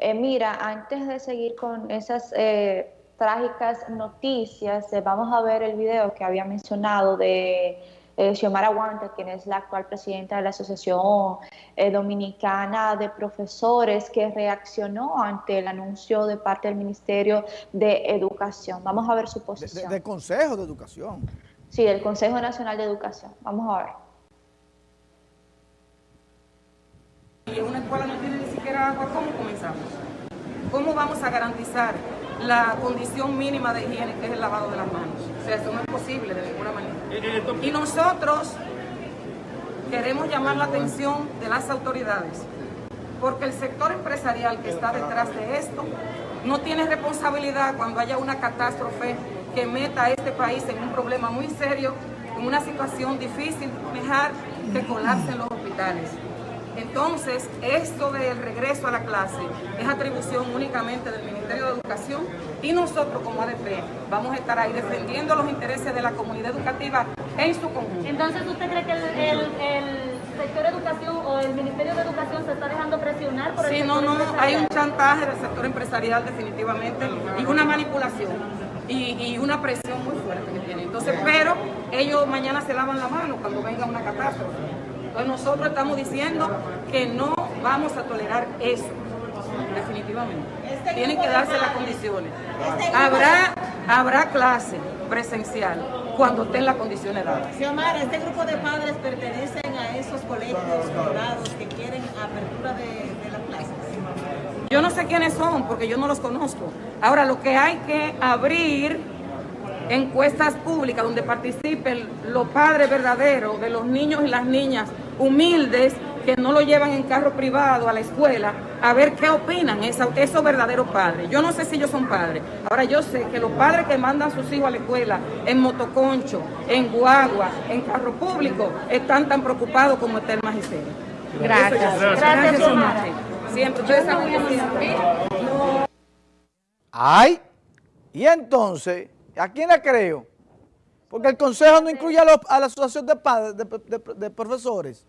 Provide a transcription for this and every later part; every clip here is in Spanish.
Eh, mira, antes de seguir con esas eh, trágicas noticias, eh, vamos a ver el video que había mencionado de Xiomara Wanta, quien es la actual presidenta de la Asociación Dominicana de Profesores, que reaccionó ante el anuncio de parte del Ministerio de Educación. Vamos a ver su posición. Del Consejo de Educación. Sí, del Consejo Nacional de Educación. Vamos a ver. Y una escuela agua, ¿cómo comenzamos? ¿Cómo vamos a garantizar la condición mínima de higiene que es el lavado de las manos? O sea, eso no es posible de ninguna manera. Eh, eh, y nosotros queremos llamar la atención de las autoridades, porque el sector empresarial que está detrás de esto no tiene responsabilidad cuando haya una catástrofe que meta a este país en un problema muy serio, en una situación difícil de manejar, que colapsen los hospitales. Entonces, esto del regreso a la clase es atribución únicamente del Ministerio de Educación y nosotros como ADP vamos a estar ahí defendiendo los intereses de la comunidad educativa en su conjunto. Entonces, ¿usted cree que el, sector de educación o el Ministerio de Educación se está dejando presionar por el Sí, no, no, hay un chantaje del sector empresarial definitivamente y una manipulación y, y una presión muy fuerte que tiene. Entonces, pero ellos mañana se lavan la mano cuando venga una catástrofe nosotros estamos diciendo que no vamos a tolerar eso, definitivamente. Este Tienen que darse las condiciones. Este habrá, habrá clase presencial cuando estén las condiciones dadas. Xiomara, ¿este grupo de padres pertenecen a esos colegios privados que quieren apertura de, de las clases? Yo no sé quiénes son porque yo no los conozco. Ahora, lo que hay que abrir encuestas públicas donde participen los padres verdaderos de los niños y las niñas humildes que no lo llevan en carro privado a la escuela, a ver qué opinan esos, esos verdaderos padres. Yo no sé si ellos son padres. Ahora yo sé que los padres que mandan a sus hijos a la escuela en motoconcho, en guagua, en carro público, están tan preocupados como está el magisterio. Gracias. Gracias, Gracias Siempre. Ustedes saben Ay, y entonces, ¿a quién le creo? Porque el consejo no incluye a, la asociación de padres, de, profesores.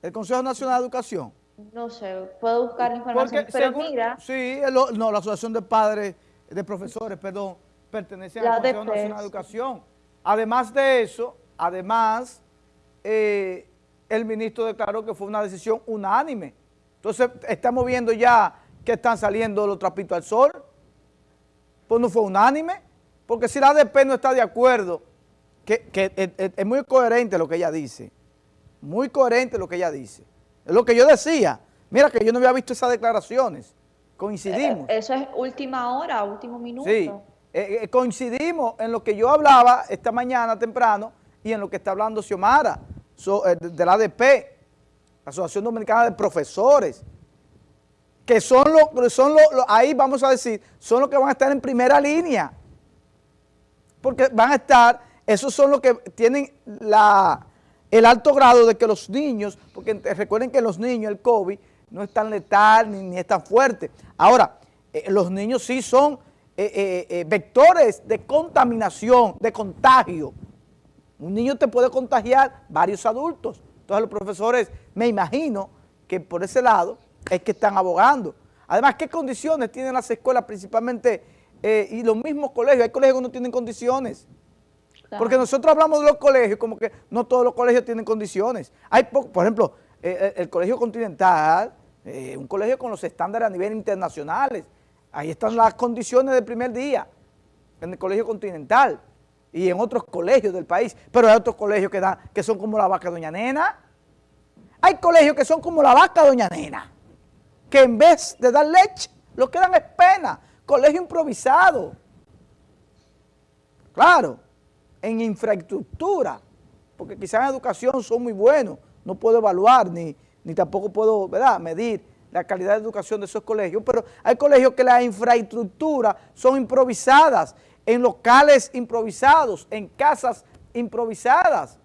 El Consejo Nacional de Educación. No sé, puedo buscar información, pero mira... Sí, no, la asociación de padres, de profesores, perdón, pertenece al Consejo Nacional de Educación. Además de eso, además, eh, el ministro declaró que fue una decisión unánime. Entonces, estamos viendo ya que están saliendo los trapitos al sol. Pues no fue unánime. Porque si la ADP no está de acuerdo, que, es, muy coherente lo que ella dice, muy coherente lo que ella dice. Es lo que yo decía. Mira que yo no había visto esas declaraciones. Coincidimos. Eh, eso es última hora, último minuto. Sí, eh, eh, coincidimos en lo que yo hablaba esta mañana temprano y en lo que está hablando Xiomara de, la ADP, la Asociación Dominicana de Profesores, que son los, son ahí vamos a decir, son los que van a estar en primera línea porque van a estar, esos son los que tienen el alto grado de que los niños, porque recuerden que los niños, el COVID, no es tan letal ni, ni es tan fuerte. Ahora, eh, los niños sí son eh, eh, vectores de contaminación, de contagio. Un niño te puede contagiar varios adultos. Entonces los profesores, me imagino que por ese lado es que están abogando. Además, ¿qué condiciones tienen las escuelas principalmente eh, y los mismos colegios, hay colegios que no tienen condiciones. Porque nosotros hablamos de los colegios como que no todos los colegios tienen condiciones. Hay por ejemplo, eh, eh, el, Colegio Continental, un colegio con los estándares a nivel internacionales. Ahí están las condiciones del primer día, en el Colegio Continental y en otros colegios del país. Pero hay otros colegios que, dan, que son como la vaca Doña Nena. Hay colegios que son como la vaca Doña Nena, que en vez de dar leche, lo que dan es pena colegio improvisado. Claro, en infraestructura, porque quizás en educación son muy buenos, no puedo evaluar ni, ni tampoco puedo ¿verdad? medir la calidad de educación de esos colegios, pero hay colegios que la infraestructura son improvisadas, en locales improvisados, en casas improvisadas,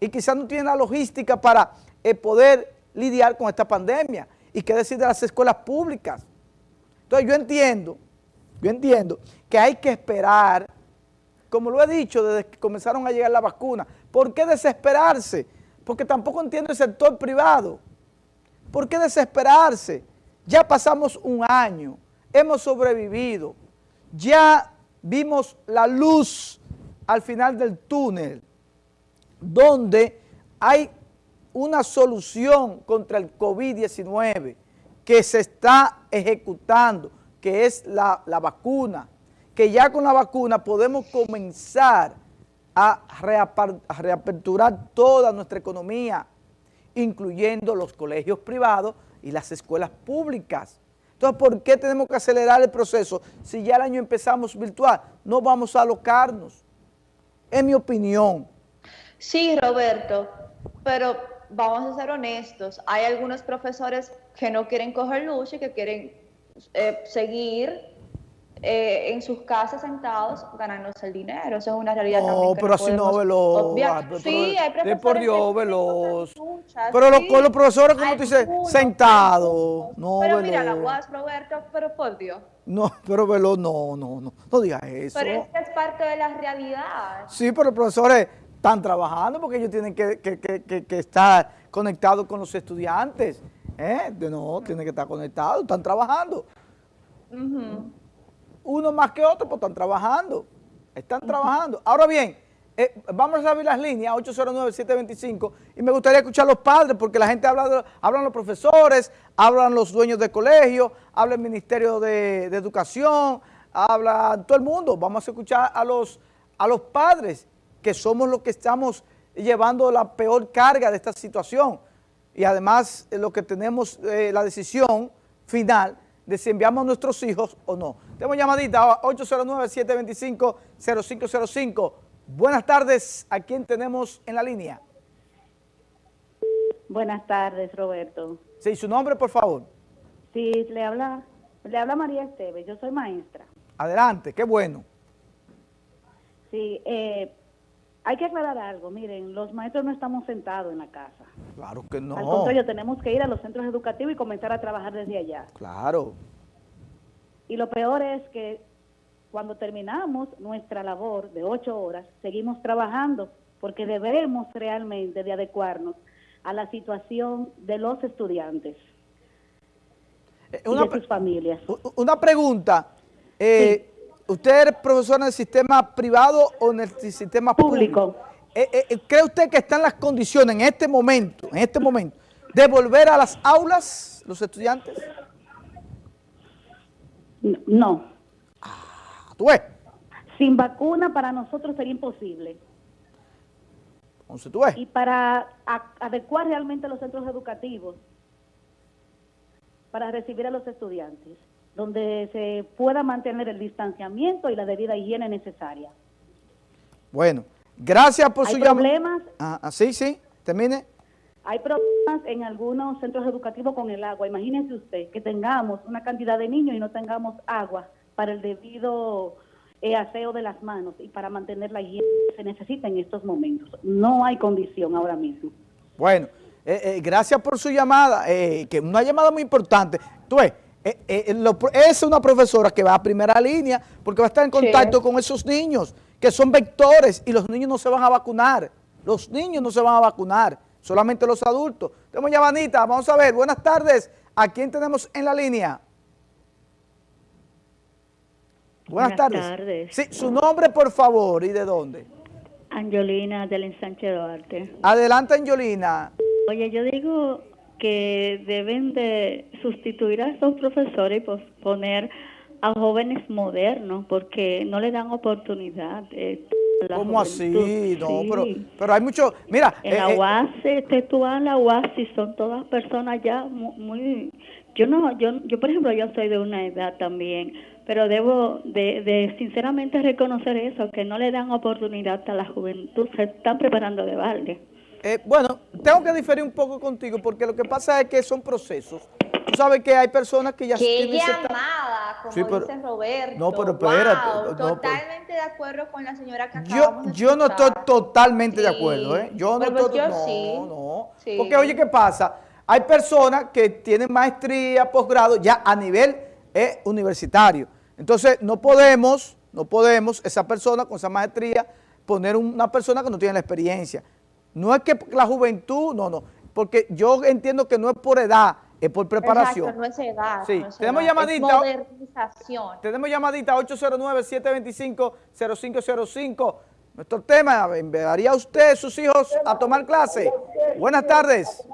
y quizás no tienen la logística para eh, poder lidiar con esta pandemia. ¿Y qué decir de las escuelas públicas? Entonces yo entiendo yo entiendo que hay que esperar, como lo he dicho desde que comenzaron a llegar las vacunas. ¿Por qué desesperarse? Porque tampoco entiendo el sector privado. ¿Por qué desesperarse? Ya pasamos un año, hemos sobrevivido, ya vimos la luz al final del túnel, donde hay una solución contra el COVID-19 que se está ejecutando, que es la, la, vacuna, que ya con la vacuna podemos comenzar a, a reaperturar toda nuestra economía, incluyendo los colegios privados y las escuelas públicas. Entonces, ¿por qué tenemos que acelerar el proceso si ya el año empezamos virtual? No vamos a alocarnos, es mi opinión. Sí, Roberto, pero vamos a ser honestos, hay algunos profesores que no quieren coger lucha y que quieren eh, seguir eh, en sus casas sentados ganándose el dinero. Eso es una realidad no, también. pero así no, Veloz. Sí, hay profesores por Dios, Veloz. Pero sí, los, los profesores, como tú dices, sentados. No, pero Veloz. mira la UAS, Roberto, pero por Dios. No, pero Veloz, no, no, no. No digas eso. Pero es que es parte de la realidad. Sí, pero los profesores están trabajando porque ellos tienen que, que, que, que estar conectados con los estudiantes. ¿Eh? No, tienen que estar conectados, están trabajando. Uh -huh. Uno más que otro, pues están trabajando. Están uh -huh. trabajando. Ahora bien, eh, vamos a abrir las líneas 809-725 y me gustaría escuchar a los padres porque la gente habla, de, hablan los profesores, hablan los dueños de colegio, habla el Ministerio de, de Educación, habla todo el mundo. Vamos a escuchar a los, a los padres que somos los que estamos llevando la peor carga de esta situación y además eh, lo que tenemos eh, la decisión final de si enviamos a nuestros hijos o no. Tenemos llamadita 809-725-0505. Buenas tardes, ¿a quién tenemos en la línea? Buenas tardes, Roberto. Sí, su nombre, por favor. Sí, le habla, le habla María Esteves, yo soy maestra. Adelante, qué bueno. Sí, eh, hay que aclarar algo, miren, los maestros no estamos sentados en la casa. Claro que no. Al contrario, tenemos que ir a los centros educativos y comenzar a trabajar desde allá. Claro. Y lo peor es que cuando terminamos nuestra labor de ocho horas, seguimos trabajando porque debemos realmente de adecuarnos a la situación de los estudiantes una, y de sus familias. Una pregunta. Eh, sí. ¿Usted es profesor en el sistema privado o en el sistema público? público. Eh, eh, ¿Cree usted que están las condiciones en este momento, en este momento, de volver a las aulas los estudiantes? No. Ah, ¿Tú ves? Sin vacuna para nosotros sería imposible. Entonces, ¿tú ves? Y para adecuar realmente los centros educativos para recibir a los estudiantes donde se pueda mantener el distanciamiento y la debida higiene necesaria. Bueno, gracias por ¿Hay su llamada. problemas? Ah, sí, sí, termine. Hay problemas en algunos centros educativos con el agua. Imagínense usted que tengamos una cantidad de niños y no tengamos agua para el debido eh, aseo de las manos y para mantener la higiene que se necesita en estos momentos. No hay condición ahora mismo. Bueno, eh, eh, gracias por su llamada, que es una llamada muy importante. Tú ves, eh, eh, lo, es una profesora que va a primera línea porque va a estar en contacto sí. con esos niños que son vectores y los niños no se van a vacunar. Los niños no se van a vacunar, solamente los adultos. Tenemos llamadita, vamos a ver. Buenas tardes. ¿A quién tenemos en la línea? Buenas, Buenas tardes. tardes. Sí, su nombre, por favor, y de dónde. Angelina del Ensanche Duarte. Adelante, Angelina. Oye, yo digo que deben de sustituir a estos profesores y poner a jóvenes modernos porque no le dan oportunidad. Eh, ¿Cómo así? No, sí. pero, pero hay mucho, mira. En eh, la UAS, este, tú vas a la UAS y son todas personas ya muy, muy, yo no, yo, yo por ejemplo, yo soy de una edad también, pero debo de, de sinceramente reconocer eso, que no le dan oportunidad a la juventud, se están preparando de balde. Eh, bueno, tengo que diferir un poco contigo porque lo que pasa es que son procesos. Tú sabes que hay personas que ya ¿Qué llamada, como sí, pero, dice Roberto. No, pero espérate. Wow, no, totalmente de acuerdo con la señora que yo, de Yo no estoy totalmente sí. de acuerdo, ¿eh? Yo no estoy... Yo no, sí. no. Sí. Porque oye, ¿qué pasa? Hay personas que tienen maestría, posgrado, ya a nivel eh, universitario. Entonces, no podemos, no podemos, esa persona con esa maestría, poner una persona que no tiene la experiencia. No es que la juventud, no, no, porque yo entiendo que no es por edad, es por preparación. Exacto, no es edad. Sí, no es tenemos edad, llamadita. Es modernización. Tenemos llamadita 809-725-0505. Nuestro tema, ¿enviaría usted a sus hijos a tomar clase? Buenas tardes.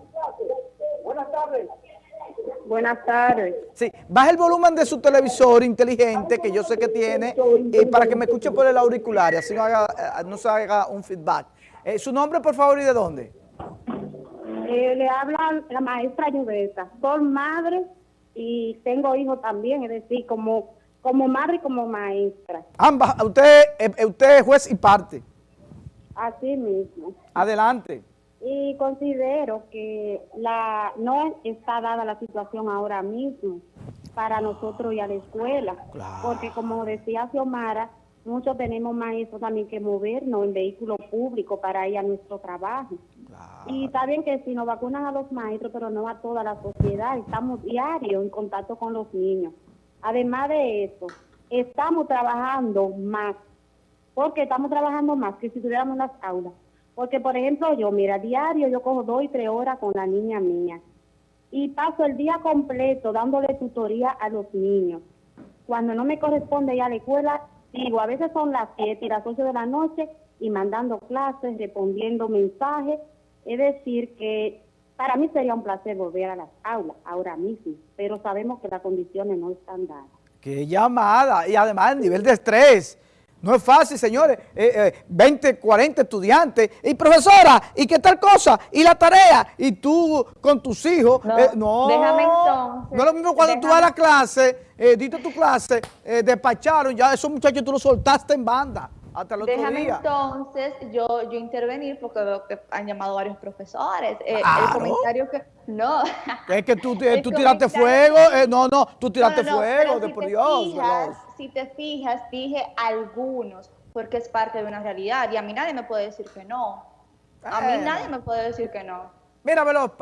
Buenas tardes. Sí, baja el volumen de su televisor inteligente, que yo sé que tiene, eh, para que me escuche por el auricular y así no, haga, eh, no se haga un feedback. Eh, ¿Su nombre, por favor, y de dónde? Eh, le habla la maestra Lluveta. Soy madre y tengo hijos también, es decir, como, como madre y como maestra. Ambas, usted, eh, usted es juez y parte. Así mismo. Adelante. Y considero que la no está dada la situación ahora mismo para nosotros ir a la escuela. Claro. Porque como decía Xiomara, muchos tenemos maestros también que movernos en vehículos públicos para ir a nuestro trabajo. Y está bien que si nos vacunan a los maestros, pero no a toda la sociedad. Estamos diario en contacto con los niños. Además de eso, estamos trabajando más. Porque estamos trabajando más que si estuviéramos en las aulas. Porque, por ejemplo, yo, mira, diario yo cojo dos y tres horas con la niña mía. Y paso el día completo dándole tutoría a los niños. Cuando no me corresponde ir a la escuela, digo, a veces son las 7 y las 8 de la noche y mandando clases, respondiendo mensajes. Es decir, que para mí sería un placer volver a las aulas ahora mismo, pero sabemos que las condiciones no están dadas. Qué llamada. Y además el nivel de estrés. No es fácil, señores. Eh, eh, 20, 40 estudiantes. Y profesora, ¿y qué tal cosa? ¿Y la tarea? Y tú con tus hijos. No, eh, no. déjame entonces, No es lo mismo cuando tú vas a la clase, eh, diste tu clase, eh, despacharon, ya esos muchachos tú los soltaste en banda hasta el otro Déjame día. entonces yo, yo intervenir porque veo que han llamado varios profesores. Eh, Claro. El comentario que... No. Es que tú, tú tiraste fuego. eh, no, no, tú tiraste No, no, fuego, de si por Dios. fijas, si te fijas, dije algunos, porque es parte de una realidad y a mí nadie me puede decir que no. A mí nadie me puede decir que no. Mira, Veloz,